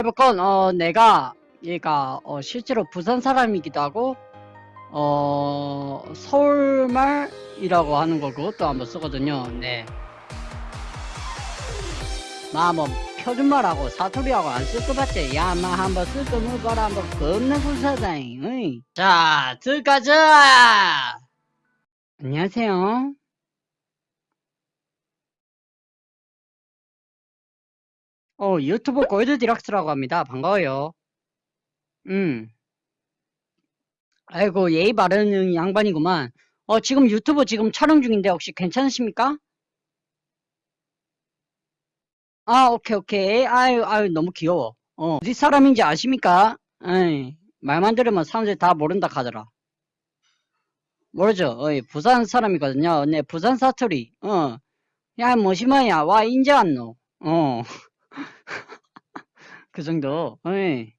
해볼건 어 내가 얘가 어 실제로 부산 사람이기도 하고 어 서울말이라고 하는 거 그것도 한번 쓰거든요. 네. 나뭐 표준말하고 사투리하고 안 쓸 것 같지? 야마 한번 쓸거 물어봐라 한번 겁나 불사다잉. 어이. 자 들어가자. 안녕하세요. 어, 유튜브 골드 디락스라고 합니다. 반가워요. 음. 아이고, 예의 바르는 양반이구만. 어, 지금 유튜브 지금 촬영 중인데 혹시 괜찮으십니까? 아, 오케이, 오케이. 아유, 아유, 너무 귀여워. 어, 어디 사람인지 아십니까? 에이, 말만 들으면 사람들이 다 모른다 하더라. 모르죠? 어이, 부산 사람이거든요. 네, 부산 사투리. 어. 야, 뭐시마야. 와, 인제 안노. 어. 그 정도. 어이.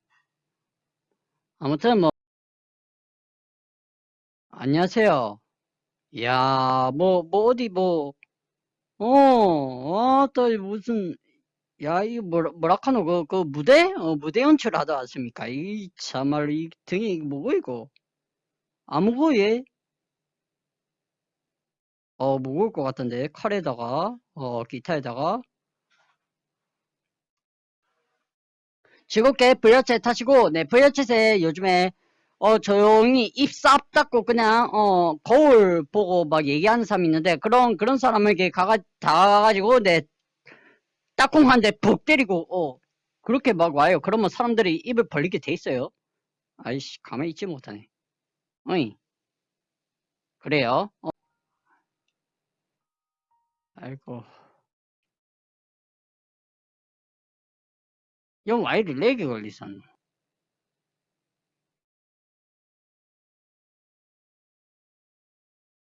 아무튼 뭐 안녕하세요. 야, 뭐, 뭐 어디 뭐, 어, 아, 또 무슨, 야, 이거 뭐라, 뭐라카노, 그, 그 무대? 어, 무대 연출 하다 왔습니까? 이 참말, 이 등이 뭐고 이거? 아무거 얘? 어, 무거울 것 같은데 칼에다가, 어, 기타에다가 즐겁게 브이어챗 타시고, 네, 브이어챗에 요즘에 어, 조용히 입쌉 닫고 그냥, 어, 거울 보고 막 얘기하는 사람이 있는데, 그런, 그런 사람에게 가가, 다가가지고, 내, 딱콩 한 대 푹 때리고, 어, 그렇게 막 와요. 그러면 사람들이 입을 벌리게 돼 있어요. 아이씨, 가만히 있지 못하네. 어이. 그래요. 어. 아이고. 영 와이리 렉이 걸리선.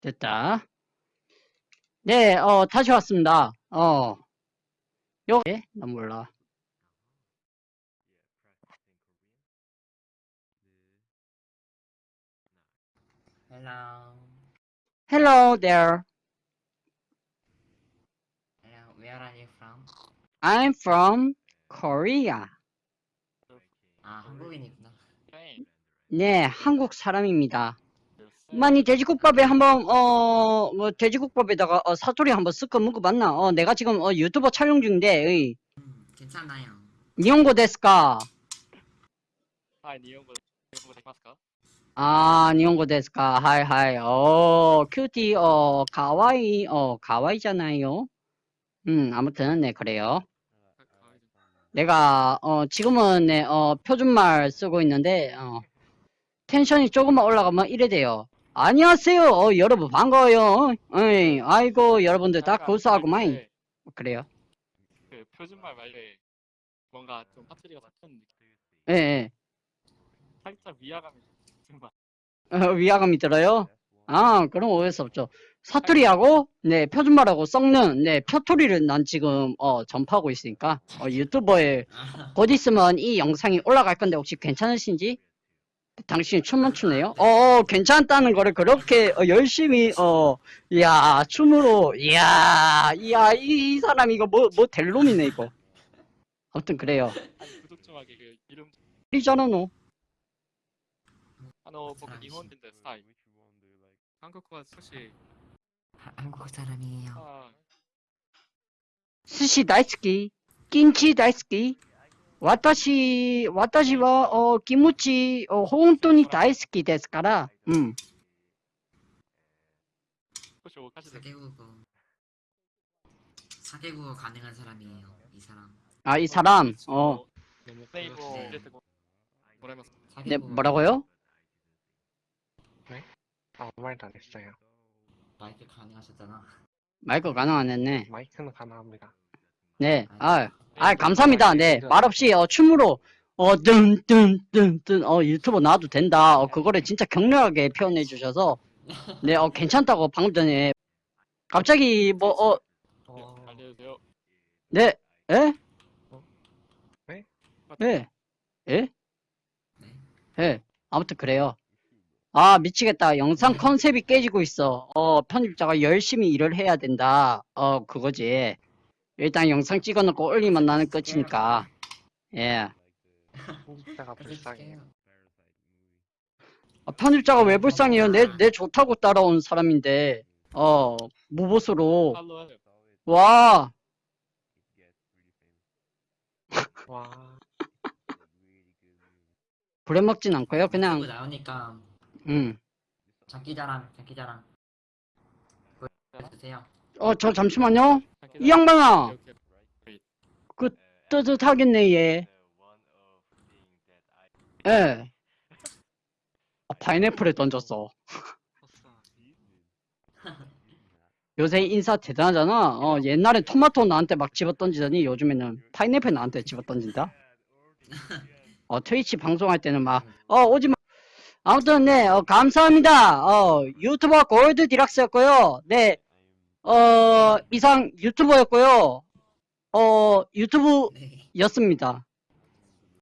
됐다. 네, 어, 다시 왔습니다. 어, 요, 예? 나 몰라. Hello. Hello there. Hello. Where are you from? I'm from Korea. 아, 한국인이구나. 네, 한국 사람입니다. 많이 돼지국밥에 한번 어, 뭐 돼지국밥에다가 어, 사투리 한번 섞어 먹어봤나? 어, 내가 지금 어, 유튜버 촬영 중인데. 의. 음, 괜찮아요. 니온고 데스까? はい、日本語。日本語ですか？ 아, 日本語ですか？はいはい。 어, cutie 어, かわいい 어, 가와이잖아요. 음, 아무튼 네, 그래요. 내가 어 지금은 내 어 표준말 쓰고 있는데 어 tension이 조금만 올라가면 이래 돼요. 안녕하세요. 어, 여러분 반가워요. 어이, 아이고 여러분들 다 고수하고만 그래요. 그 표준말 말에 뭔가 좀 파트리가 맞춘 느낌. 예. 예. 살짝 위화감이 좀. 어, 위화감이 들어요? 네. 아, 그럼 오해수 없죠. 사투리하고, 네, 표준말하고 섞는, 네, 표토리를 난 지금, 어, 전파하고 있으니까, 어, 유튜버에 아, 곧 있으면 이 영상이 올라갈 건데 혹시 괜찮으신지? 당신이 춤만 추네요? 어, 어, 괜찮다는 거를 그렇게 어, 열심히, 어, 이야, 춤으로, 이야, 이야, 이, 이 사람 이거 뭐, 뭐 될 놈이네, 이거. 아무튼 그래요. 아니 구독 좀 하게 그 이름 いじゃなのあの僕日本人です。はい。 韓国は少し 하- 한국 사람이에요. あ寿司大好きキムチ大好き私、私は、お、キムチ、お、本当に大好きですから、うん。少しお菓子で 사개국어. 사개국어 가능한 사람이에요. 이 사람. 아, 이 사람, 어, ネイルを入れてももらえますか 네, 사개국어 뭐라고요? 아무 말도 안 했어요. 마이크 가능하셨잖아. 마이크 가능 안 했네. 마이크는 가능합니다. 네, 아, 아, 감사합니다. 네, 말 없이, 어, 춤으로, 어, 뜬, 뜬, 뜬, 뜬, 어, 유튜브 나와도 된다. 어, 그거를 진짜 격렬하게 표현해 주셔서, 네, 어, 괜찮다고 방금 전에, 갑자기, 뭐, 어, 어, 알려주세요. 네, 에? 네? 예, 예? 네. 예, 아무튼 그래요. 아, 미치겠다. 영상 컨셉이 깨지고 있어. 어, 편집자가 열심히 일을 해야 된다. 어, 그거지. 일단 영상 찍어놓고 올리면 나는 끝이니까. 예. 편집자가 불쌍해요. 아, 편집자가 왜 불쌍해요? 내, 내 좋다고 따라온 사람인데, 어, 무보수로. 와, 와, 부려먹진 않고요. 그냥, 나오니까 음. 장기자랑 장기자랑 보여주세요. 어, 저 잠시만요. 이 양반아, 오케이. 뜨뜻하겠네, 얘. 예. 아, 파인애플에 던졌어. 요새 인사 대단하잖아. 어, 옛날에 토마토 나한테 막 집어 던지더니 요즘에는 파인애플 나한테 집어 던진다. 어, 트위치 방송할 때는 막, 어, 오지 마. 아무튼, 네, 어, 감사합니다. 어, 유튜버 골드 디락스였고요. 네, 어, 이상 유튜버였고요. 어, 네. 유튜브였습니다.